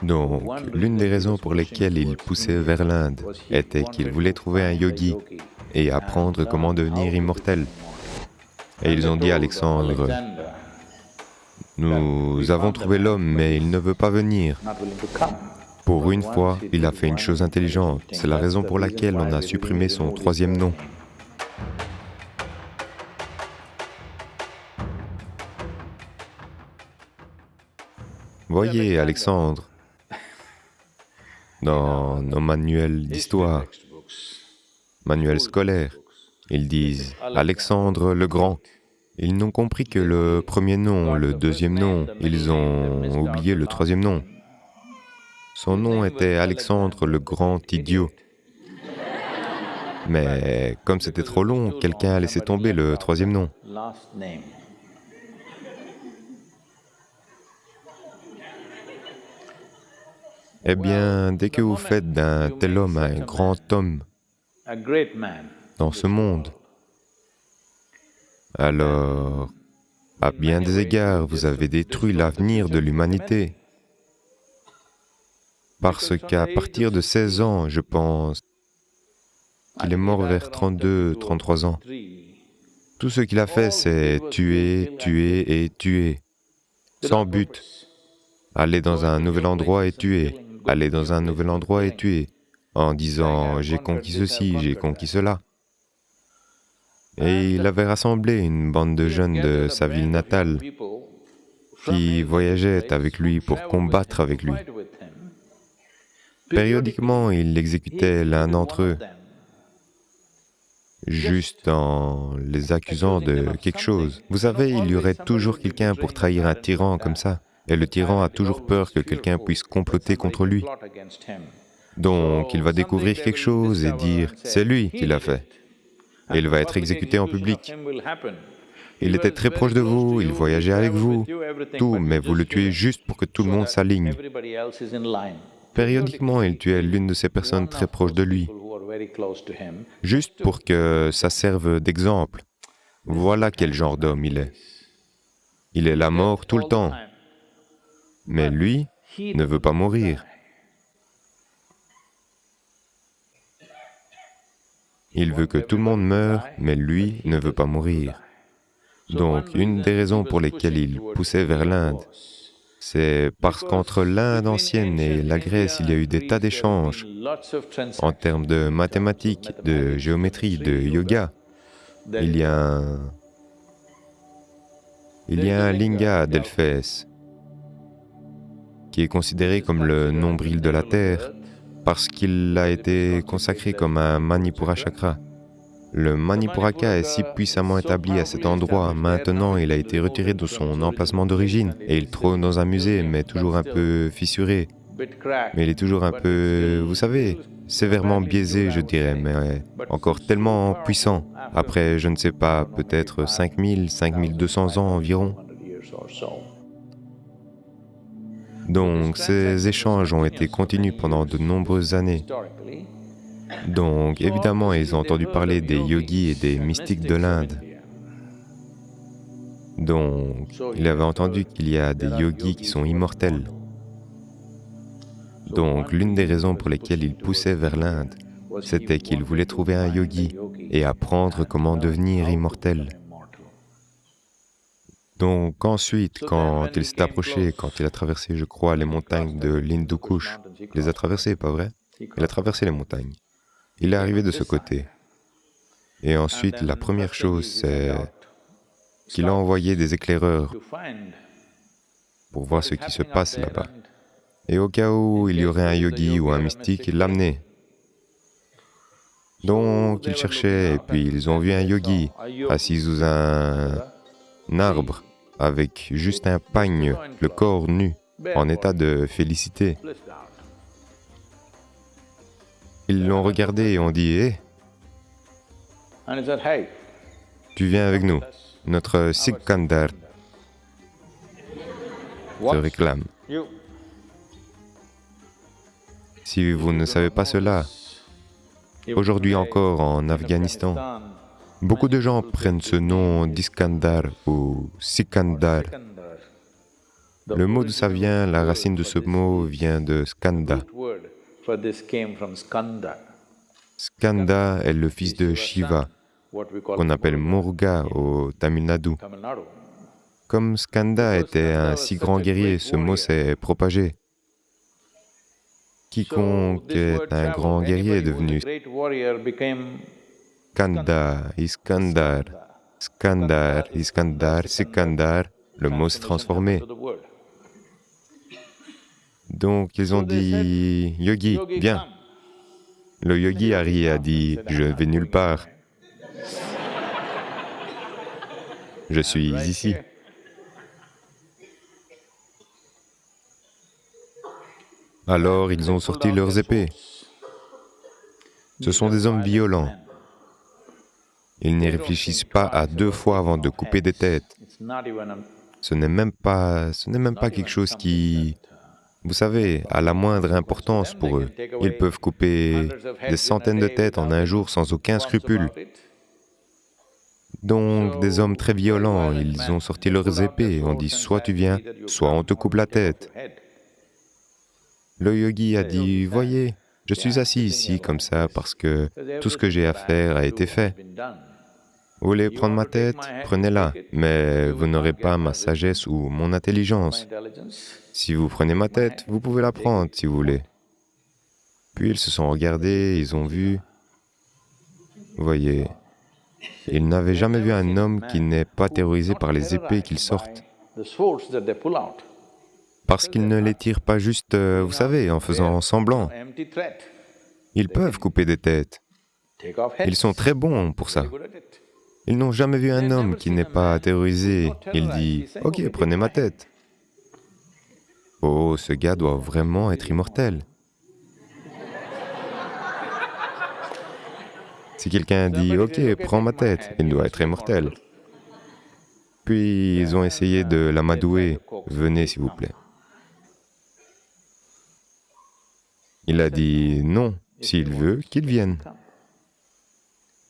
Donc, l'une des raisons pour lesquelles il poussait vers l'Inde était qu'il voulait trouver un yogi et apprendre comment devenir immortel. Et ils ont dit à Alexandre, nous avons trouvé l'homme, mais il ne veut pas venir. Pour une fois, il a fait une chose intelligente. C'est la raison pour laquelle on a supprimé son troisième nom. Voyez, Alexandre, dans nos manuels d'histoire, manuels scolaires, ils disent Alexandre le Grand. Ils n'ont compris que le premier nom, le deuxième nom, ils ont oublié le troisième nom. Son nom était Alexandre le Grand Idiot. Mais comme c'était trop long, quelqu'un a laissé tomber le troisième nom. Eh bien, dès que vous faites d'un tel homme un grand homme dans ce monde, alors, à bien des égards, vous avez détruit l'avenir de l'humanité. Parce qu'à partir de 16 ans, je pense, qu'il est mort vers 32, 33 ans. Tout ce qu'il a fait, c'est tuer, tuer et tuer, sans but. Aller dans un nouvel endroit et tuer, aller dans un nouvel endroit et tuer, en disant « j'ai conquis ceci, j'ai conquis cela ». Et il avait rassemblé une bande de jeunes de sa ville natale qui voyageaient avec lui pour combattre avec lui. Périodiquement, il exécutait l'un d'entre eux, juste en les accusant de quelque chose. Vous savez, il y aurait toujours quelqu'un pour trahir un tyran comme ça. Et le tyran a toujours peur que quelqu'un puisse comploter contre lui. Donc, il va découvrir quelque chose et dire, c'est lui qui l'a fait. Et il va être exécuté en public. Il était très proche de vous, il voyageait avec vous, tout, mais vous le tuez juste pour que tout le monde s'aligne. Périodiquement, il tuait l'une de ces personnes très proches de lui, juste pour que ça serve d'exemple. Voilà quel genre d'homme il est. Il est la mort tout le temps. Mais lui ne veut pas mourir. Il veut que tout le monde meure, mais lui ne veut pas mourir. Donc, une des raisons pour lesquelles il poussait vers l'Inde, c'est parce qu'entre l'Inde ancienne et la Grèce, il y a eu des tas d'échanges en termes de mathématiques, de géométrie, de yoga. Il y a un... Il y a un linga d'Elphès qui est considéré comme le nombril de la Terre parce qu'il a été consacré comme un Manipura chakra. Le Manipuraka est si puissamment établi à cet endroit, maintenant il a été retiré de son emplacement d'origine et il trône dans un musée, mais toujours un peu fissuré. Mais il est toujours un peu, vous savez, sévèrement biaisé, je dirais, mais encore tellement puissant. Après, je ne sais pas, peut-être 5000, 5200 ans environ. Donc ces échanges ont été continus pendant de nombreuses années. Donc évidemment, ils ont entendu parler des yogis et des mystiques de l'Inde. Donc, il avait entendu qu'il y a des yogis qui sont immortels. Donc, l'une des raisons pour lesquelles il poussait vers l'Inde, c'était qu'il voulait trouver un yogi et apprendre comment devenir immortel. Donc ensuite, quand il s'est approché, quand il a traversé, je crois, les montagnes de l'Hindu Kush, il les a traversées, pas vrai? Il a traversé les montagnes. Il est arrivé de ce côté. Et ensuite, la première chose, c'est qu'il a envoyé des éclaireurs pour voir ce qui se passe là-bas. Et au cas où il y aurait un yogi ou un mystique, il l'amenait. Donc, ils cherchaient, et puis ils ont vu un yogi assis sous un arbre avec juste un pagne, le corps nu, en état de félicité. Ils l'ont regardé et ont dit, hé, tu viens avec nous, notre Sikandar te réclame. Si vous ne savez pas cela, aujourd'hui encore en Afghanistan, Beaucoup de gens prennent ce nom d'Iskandar ou Sikandar Le mot d'où ça vient, la racine de ce mot vient de skanda. Skanda est le fils de Shiva, qu'on appelle Murga au Tamil Nadu. Comme Skanda était un si grand guerrier, ce mot s'est propagé. Quiconque est un grand guerrier est devenu Skanda, Iskandar, Skandar, Iskandar, Sikandar, le mot s'est transformé. Donc ils ont dit, Yogi, viens. Le yogi a ri et a dit, je vais nulle part. Je suis ici. Alors ils ont sorti leurs épées. Ce sont des hommes violents. Ils n'y réfléchissent pas à deux fois avant de couper des têtes. Ce n'est même pas, ce n'est même pas quelque chose qui, vous savez, a la moindre importance pour eux. Ils peuvent couper des centaines de têtes en un jour sans aucun scrupule. Donc, des hommes très violents, ils ont sorti leurs épées, on dit soit tu viens, soit on te coupe la tête. Le yogi a dit, voyez, je suis assis ici comme ça parce que tout ce que j'ai à faire a été fait. Vous voulez prendre ma tête? Prenez-la, mais vous n'aurez pas ma sagesse ou mon intelligence. Si vous prenez ma tête, vous pouvez la prendre si vous voulez. Puis ils se sont regardés, ils ont vu. Vous voyez, ils n'avaient jamais vu un homme qui n'est pas terrorisé par les épées qu'ils sortent. Parce qu'ils ne les tirent pas juste, euh, vous savez, en faisant semblant. Ils peuvent couper des têtes. Ils sont très bons pour ça. Ils n'ont jamais vu un homme qui n'est pas terrorisé. Il dit, « Ok, prenez ma tête. » Oh, ce gars doit vraiment être immortel. Si quelqu'un dit, « Ok, prends ma tête », il doit être immortel. Puis ils ont essayé de l'amadouer. « Venez, s'il vous plaît. » Il a dit, « Non, s'il veut, qu'il vienne. »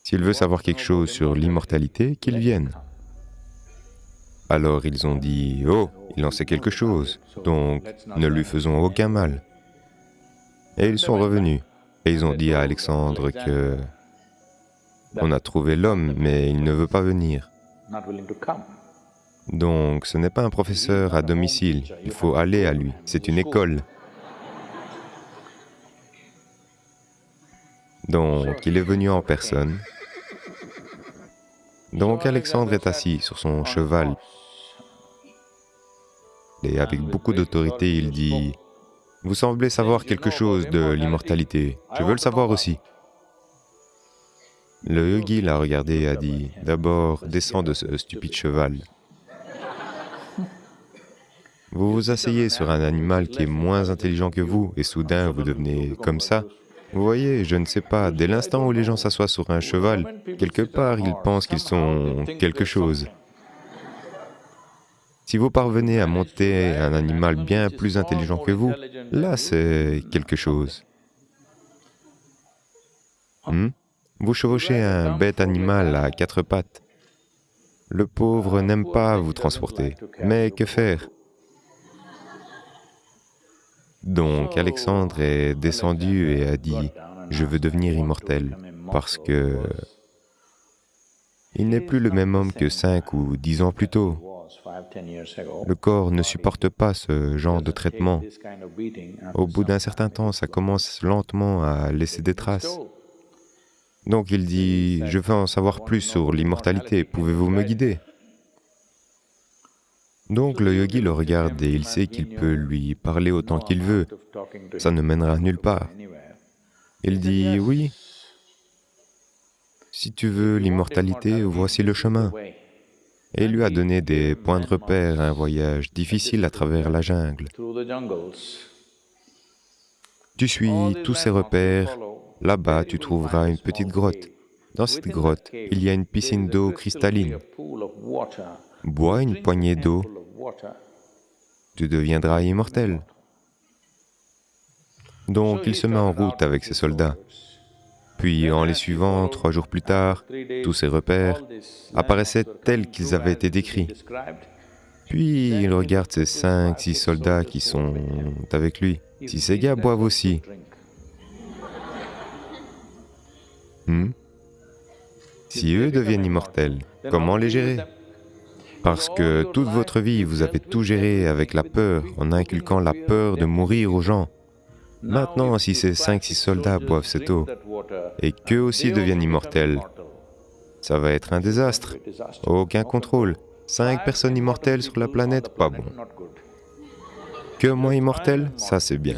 S'il veut savoir quelque chose sur l'immortalité, qu'il vienne. Alors ils ont dit, oh, il en sait quelque chose, donc ne lui faisons aucun mal. Et ils sont revenus, et ils ont dit à Alexandre que on a trouvé l'homme, mais il ne veut pas venir. Donc ce n'est pas un professeur à domicile, il faut aller à lui, c'est une école. Donc il est venu en personne, donc Alexandre est assis sur son cheval et avec beaucoup d'autorité il dit, « Vous semblez savoir quelque chose de l'immortalité, je veux le savoir aussi. » Le yogi l'a regardé et a dit, « D'abord, descends de ce stupide cheval. Vous vous asseyez sur un animal qui est moins intelligent que vous et soudain vous devenez comme ça. Vous voyez, je ne sais pas, dès l'instant où les gens s'assoient sur un cheval, quelque part, ils pensent qu'ils sont quelque chose. Si vous parvenez à monter un animal bien plus intelligent que vous, là c'est quelque chose. Hmm? Vous chevauchez un bête animal à quatre pattes. Le pauvre n'aime pas vous transporter, mais que faire? Donc Alexandre est descendu et a dit, « Je veux devenir immortel, parce que il n'est plus le même homme que cinq ou dix ans plus tôt. Le corps ne supporte pas ce genre de traitement. Au bout d'un certain temps, ça commence lentement à laisser des traces. Donc il dit, « Je veux en savoir plus sur l'immortalité, pouvez-vous me guider ?» Donc le yogi le regarde et il sait qu'il peut lui parler autant qu'il veut, ça ne mènera nulle part. Il dit, oui, si tu veux l'immortalité, voici le chemin. Et il lui a donné des points de repère, un voyage difficile à travers la jungle. Tu suis tous ces repères, là-bas tu trouveras une petite grotte. Dans cette grotte, il y a une piscine d'eau cristalline. Bois une poignée d'eau, tu deviendras immortel. Donc il se met en route avec ses soldats. Puis en les suivant, trois jours plus tard, tous ces repères apparaissaient tels qu'ils avaient été décrits. Puis il regarde ces cinq, six soldats qui sont avec lui. Si ces gars boivent aussi, hmm, si eux deviennent immortels, comment les gérer? Parce que toute votre vie, vous avez tout géré avec la peur, en inculquant la peur de mourir aux gens. Maintenant, si ces cinq, six soldats boivent cette eau, et qu'eux aussi deviennent immortels, ça va être un désastre. Aucun contrôle. Cinq personnes immortelles sur la planète, pas bon. Que moi immortel, ça c'est bien.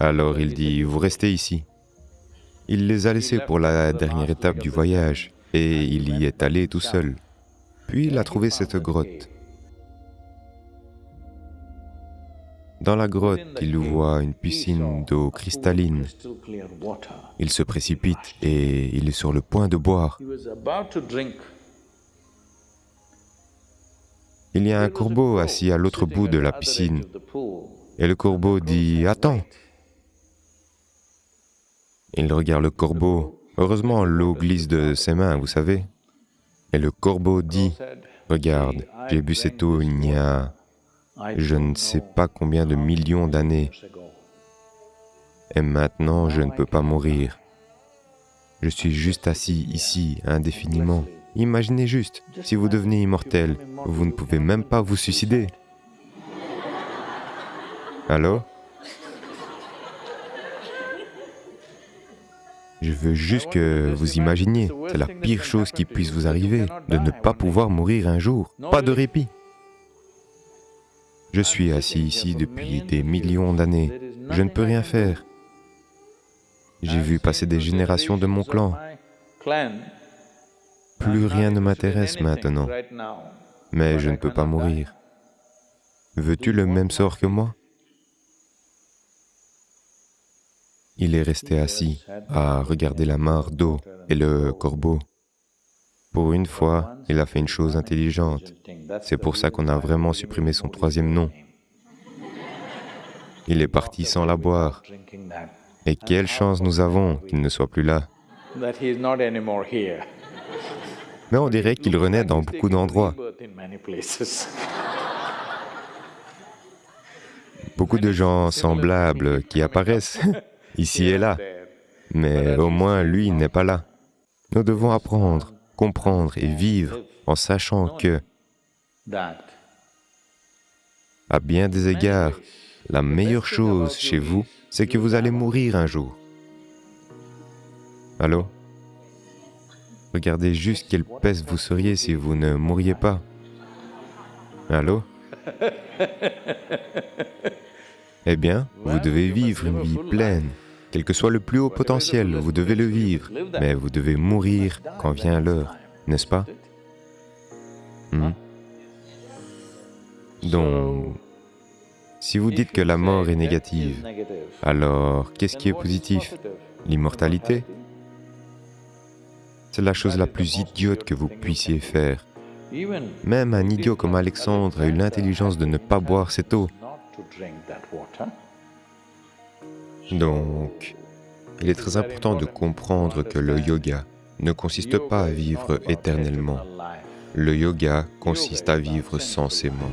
Alors il dit, vous restez ici. Il les a laissés pour la dernière étape du voyage, et il y est allé tout seul. Puis il a trouvé cette grotte. Dans la grotte, il voit une piscine d'eau cristalline. Il se précipite et il est sur le point de boire. Il y a un corbeau assis à l'autre bout de la piscine. Et le corbeau dit, « Attends !» Il regarde le corbeau. Heureusement, l'eau glisse de ses mains, vous savez. Et le corbeau dit, « Regarde, j'ai bu cette eau il y a je ne sais pas combien de millions d'années. Et maintenant, je ne peux pas mourir. Je suis juste assis ici, indéfiniment. Imaginez juste, si vous devenez immortel, vous ne pouvez même pas vous suicider. Alors Je veux juste que vous imaginiez, c'est la pire chose qui puisse vous arriver, de ne pas pouvoir mourir un jour, pas de répit. Je suis assis ici depuis des millions d'années. Je ne peux rien faire. J'ai vu passer des générations de mon clan. Plus rien ne m'intéresse maintenant. Mais je ne peux pas mourir. Veux-tu le même sort que moi? Il est resté assis à regarder la mare d'eau et le corbeau. Pour une fois, il a fait une chose intelligente. C'est pour ça qu'on a vraiment supprimé son troisième nom. Il est parti sans la boire. Et quelle chance nous avons qu'il ne soit plus là. Mais on dirait qu'il renaît dans beaucoup d'endroits. Beaucoup de gens semblables qui apparaissent ici et là. Mais au moins, lui n'est pas là. Nous devons apprendre comprendre et vivre en sachant que, à bien des égards, la meilleure chose chez vous, c'est que vous allez mourir un jour. Allô? Regardez juste quelle peste vous seriez si vous ne mouriez pas. Allô? Eh bien, vous devez vivre une vie pleine, quel que soit le plus haut potentiel, vous devez le vivre, mais vous devez mourir quand vient l'heure, n'est-ce pas? Hmm? Donc, si vous dites que la mort est négative, alors qu'est-ce qui est positif? L'immortalité? C'est la chose la plus idiote que vous puissiez faire. Même un idiot comme Alexandre a eu l'intelligence de ne pas boire cette eau. Donc, il est très important de comprendre que le yoga ne consiste pas à vivre éternellement. Le yoga consiste à vivre sensément.